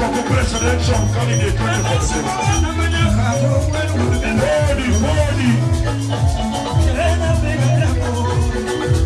I'm going candidate 24-7. Modi, Modi.